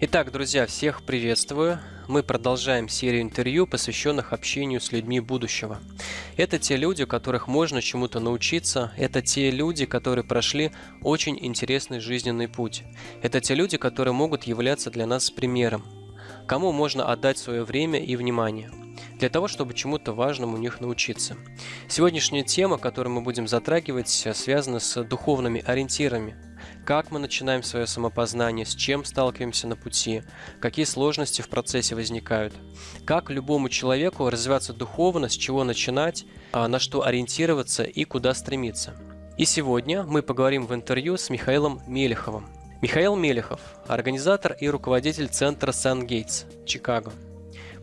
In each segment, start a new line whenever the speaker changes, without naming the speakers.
Итак, друзья, всех приветствую. Мы продолжаем серию интервью, посвященных общению с людьми будущего. Это те люди, которых можно чему-то научиться, это те люди, которые прошли очень интересный жизненный путь. Это те люди, которые могут являться для нас примером, кому можно отдать свое время и внимание для того, чтобы чему-то важному у них научиться. Сегодняшняя тема, которую мы будем затрагивать, связана с духовными ориентирами – как мы начинаем свое самопознание, с чем сталкиваемся на пути, какие сложности в процессе возникают, как любому человеку развиваться духовно, с чего начинать, а, на что ориентироваться и куда стремиться. И сегодня мы поговорим в интервью с Михаилом Мелеховым. Михаил Мелехов – организатор и руководитель центра Сан-Гейтс, Чикаго.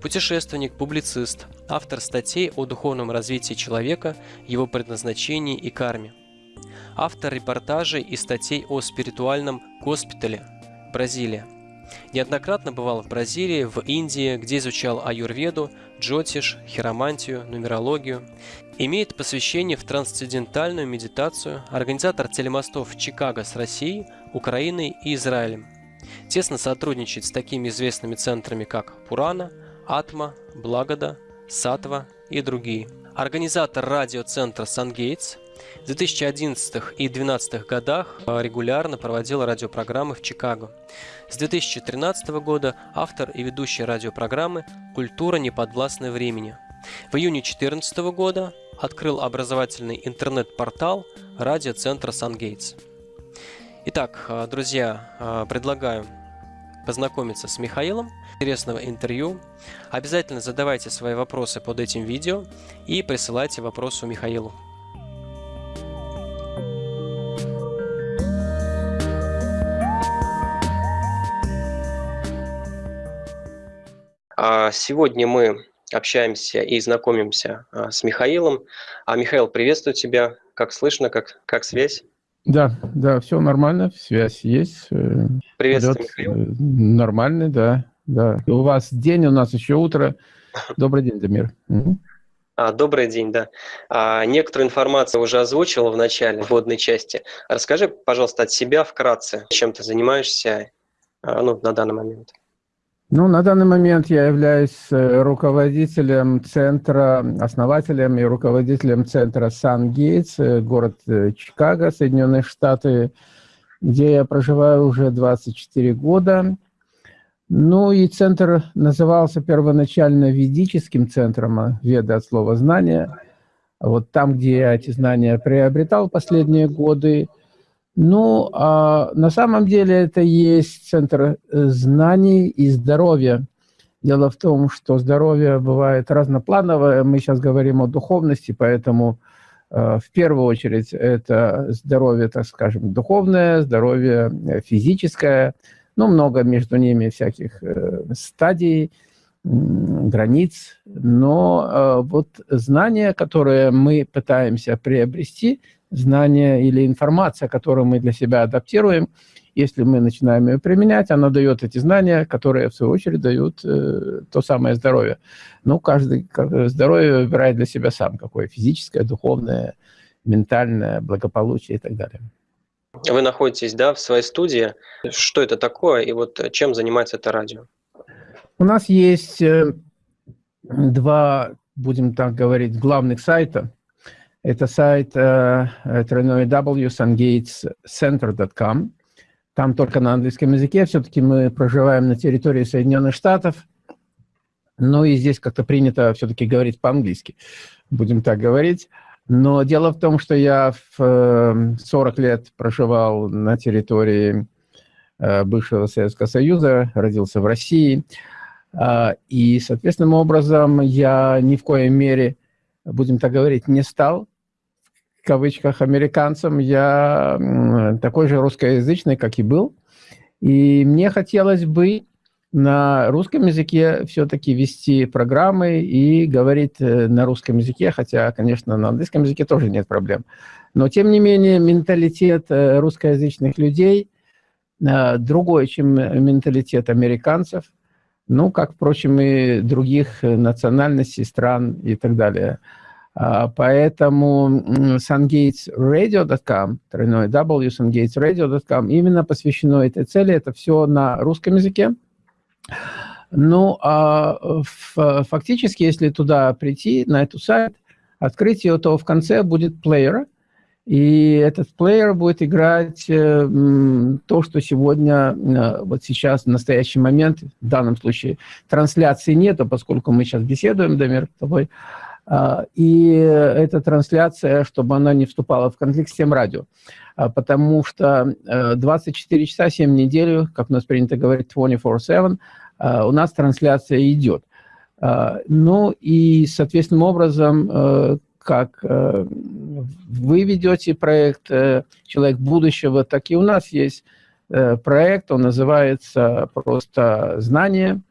Путешественник, публицист, автор статей о духовном развитии человека, его предназначении и карме – автор репортажей и статей о спиритуальном госпитале Бразилия. Неоднократно бывал в Бразилии, в Индии, где изучал аюрведу, джотиш, хиромантию, нумерологию. Имеет посвящение в трансцендентальную медитацию, организатор телемостов Чикаго с Россией, Украиной и Израилем. Тесно сотрудничает с такими известными центрами, как Пурана, Атма, Благода, Сатва и другие. Организатор радиоцентра Сангейтс, в 2011 и 2012 годах э, регулярно проводил радиопрограммы в Чикаго. С 2013 года автор и ведущий радиопрограммы «Культура неподвластной времени». В июне 2014 года открыл образовательный интернет-портал радиоцентра «Сангейтс». Итак, э, друзья, э, предлагаю познакомиться с Михаилом, интересного интервью. Обязательно задавайте свои вопросы под этим видео и присылайте вопросы Михаилу. Сегодня мы общаемся и знакомимся а, с Михаилом. А Михаил, приветствую тебя. Как слышно, как, как связь?
Да, да, все нормально, связь есть. Э,
приветствую, Полет Михаил. Э,
нормальный, да, да. У вас день, у нас еще утро. Добрый день, Дамир.
А, добрый день, да. А, некоторую информацию уже озвучила в начале, в вводной части. Расскажи, пожалуйста, от себя вкратце, чем ты занимаешься а, ну, на данный момент.
Ну, на данный момент я являюсь э, руководителем центра, основателем и руководителем центра Сан-Гейтс, э, город э, Чикаго, Соединенные Штаты, где я проживаю уже 24 года. Ну и центр назывался первоначально ведическим центром, веда от слова «знания». Вот там, где я эти знания приобретал последние годы – ну, а на самом деле это есть центр э, знаний и здоровья. Дело в том, что здоровье бывает разноплановое. Мы сейчас говорим о духовности, поэтому э, в первую очередь это здоровье, так скажем, духовное, здоровье э, физическое. Ну, много между ними всяких э, стадий, границ. Но э, вот знания, которые мы пытаемся приобрести – знание или информация, которую мы для себя адаптируем, если мы начинаем ее применять, она дает эти знания, которые, в свою очередь, дают э, то самое здоровье. Ну, каждый здоровье выбирает для себя сам, какое физическое, духовное, ментальное, благополучие и так далее.
Вы находитесь, да, в своей студии. Что это такое и вот чем занимается это радио?
У нас есть э, два, будем так говорить, главных сайта. Это сайт э, www.sungatescenter.com. Там только на английском языке. Все-таки мы проживаем на территории Соединенных Штатов. Ну и здесь как-то принято все-таки говорить по-английски. Будем так говорить. Но дело в том, что я в 40 лет проживал на территории бывшего Советского Союза, родился в России. И, соответственным образом, я ни в коей мере, будем так говорить, не стал кавычках, американцем, я такой же русскоязычный, как и был. И мне хотелось бы на русском языке все-таки вести программы и говорить э, на русском языке, хотя, конечно, на английском языке тоже нет проблем. Но, тем не менее, менталитет э, русскоязычных людей э, другой, чем менталитет американцев, ну, как, впрочем, и других национальностей, стран и так далее. А, поэтому sungatesradio.com, тройной w, sungatesradio.com, именно посвящено этой цели. Это все на русском языке. Ну, а фактически, если туда прийти, на эту сайт, открыть ее, то в конце будет плеер, и этот плеер будет играть э, то, что сегодня, э, вот сейчас, в настоящий момент, в данном случае, трансляции нету, поскольку мы сейчас беседуем, Дамир, с тобой, и эта трансляция, чтобы она не вступала в конфликт с тем радио, а, потому что э, 24 часа, 7 недель, как у нас принято говорить, 24-7, э, у нас трансляция идет. Э, ну и, соответственным образом, э, как э, вы ведете проект э, «Человек будущего», так и у нас есть э, проект, он называется просто «Знание».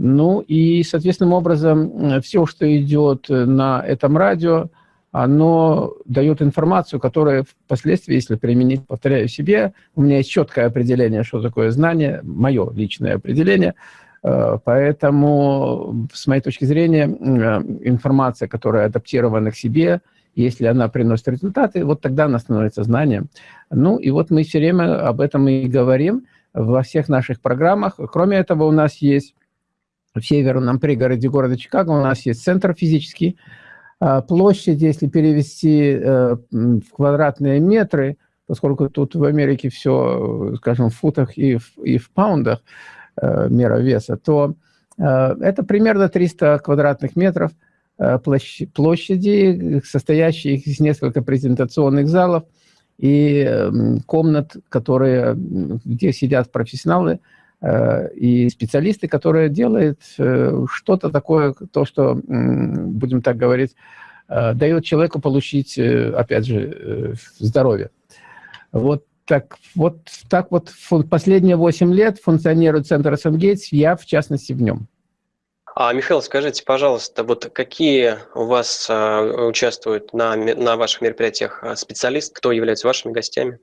Ну и, соответственным образом, все, что идет на этом радио, оно дает информацию, которая впоследствии, если применить, повторяю себе, у меня есть четкое определение, что такое знание, мое личное определение – Э, поэтому, с моей точки зрения, э, информация, которая адаптирована к себе, если она приносит результаты, вот тогда она становится знанием. Ну и вот мы все время об этом и говорим во всех наших программах. Кроме этого, у нас есть в северном пригороде города Чикаго, у нас есть центр физический. Э, площадь, если перевести в квадратные метры, поскольку тут в Америке все, скажем, в футах и в, и в паундах, Э, мера веса, то э, это примерно 300 квадратных метров э, площади, состоящие из нескольких презентационных залов и комнат, которые, где сидят профессионалы и специалисты, которые делают что-то такое, то, что, будем так говорить, дает человеку получить, опять же, здоровье. Вот так вот, так вот последние 8 лет функционирует центр СМГейтс, я в частности в нем.
А, Михаил, скажите, пожалуйста, вот какие у вас а, участвуют на, на ваших мероприятиях а, специалисты, кто является вашими гостями?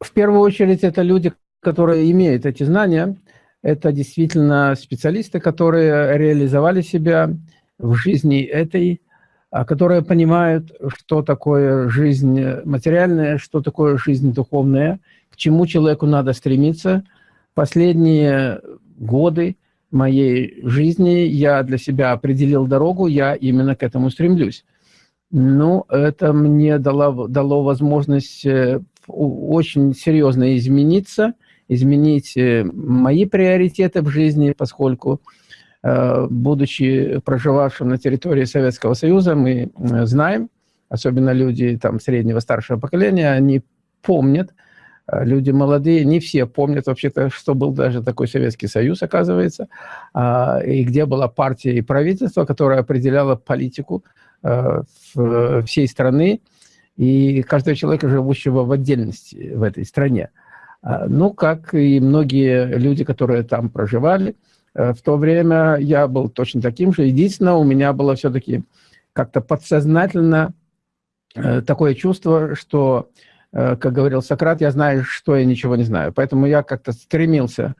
В первую очередь это люди, которые имеют эти знания. Это действительно специалисты, которые реализовали себя в жизни этой а, которые понимают, что такое жизнь материальная, что такое жизнь духовная, к чему человеку надо стремиться. Последние годы моей жизни я для себя определил дорогу, я именно к этому стремлюсь. Ну, это мне дало, дало возможность э, очень серьезно измениться, изменить э, мои приоритеты в жизни, поскольку Э, будучи проживавшим на территории Советского Союза, мы э, знаем, особенно люди там, среднего, старшего поколения, они помнят, люди молодые, не все помнят вообще-то, что был даже такой Советский Союз, оказывается, а, и где была партия и правительство, которое определяло политику всей страны и каждого человека, живущего в отдельности в этой стране. А, ну, как и многие люди, которые там проживали, Э, в то время я был точно таким же. Единственное, у меня было все-таки как-то подсознательно э, такое чувство, что, э, как говорил Сократ, я знаю, что я ничего не знаю. Поэтому я как-то стремился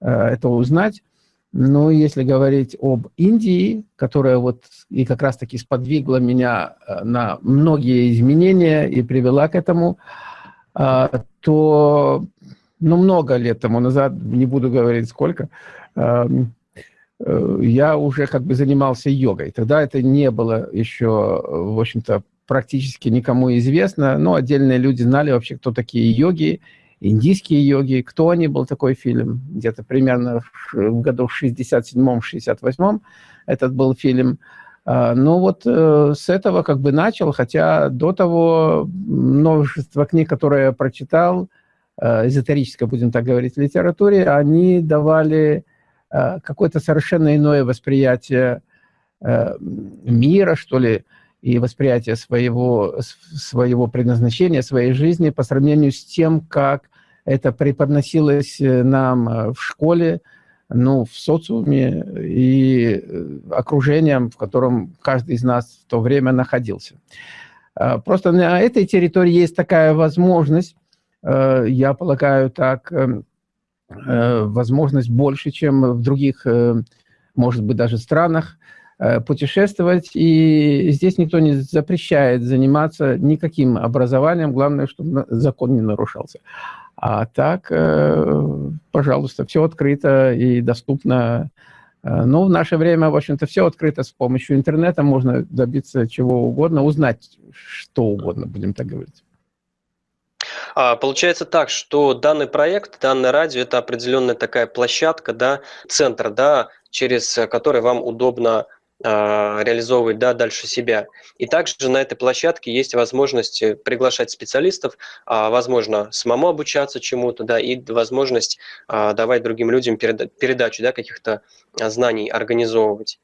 это узнать. Ну, если говорить об Индии, которая вот и как раз-таки сподвигла меня на многие изменения и привела к этому, то, ну, много лет тому назад, не буду говорить сколько, Эм, э, я уже как бы занимался йогой. Тогда это не было еще, в общем-то, практически никому известно, но отдельные люди знали вообще, кто такие йоги, индийские йоги, кто они, был такой фильм, где-то примерно в году 67-68 этот был фильм. А, ну вот э, с этого как бы начал, хотя до того множество книг, которые я прочитал, эзотерической, будем так говорить, литературе, они давали Э, какое-то совершенно иное восприятие э, мира, что ли, и восприятие своего, своего предназначения, своей жизни по сравнению с тем, как это преподносилось э, нам в школе, ну, в социуме и окружением, в котором каждый из нас в то время находился. Просто на этой территории есть такая возможность, я полагаю так, эм, Э, возможность больше, чем в других, э, может быть, даже странах, э, путешествовать. И здесь никто не запрещает заниматься никаким образованием. Главное, чтобы закон не нарушался. А так, э, пожалуйста, все открыто и доступно. Э, ну, в наше время, в общем-то, все открыто с помощью интернета. Можно добиться чего угодно, узнать что угодно, будем так говорить.
А, получается так, что данный проект, данное радио – это определенная такая площадка, да, центр, да, через который вам удобно а, реализовывать да, дальше себя. И также на этой площадке есть возможность приглашать специалистов, а, возможно, самому обучаться чему-то, да, и возможность давать другим людям передачу да, каких-то знаний, организовывать.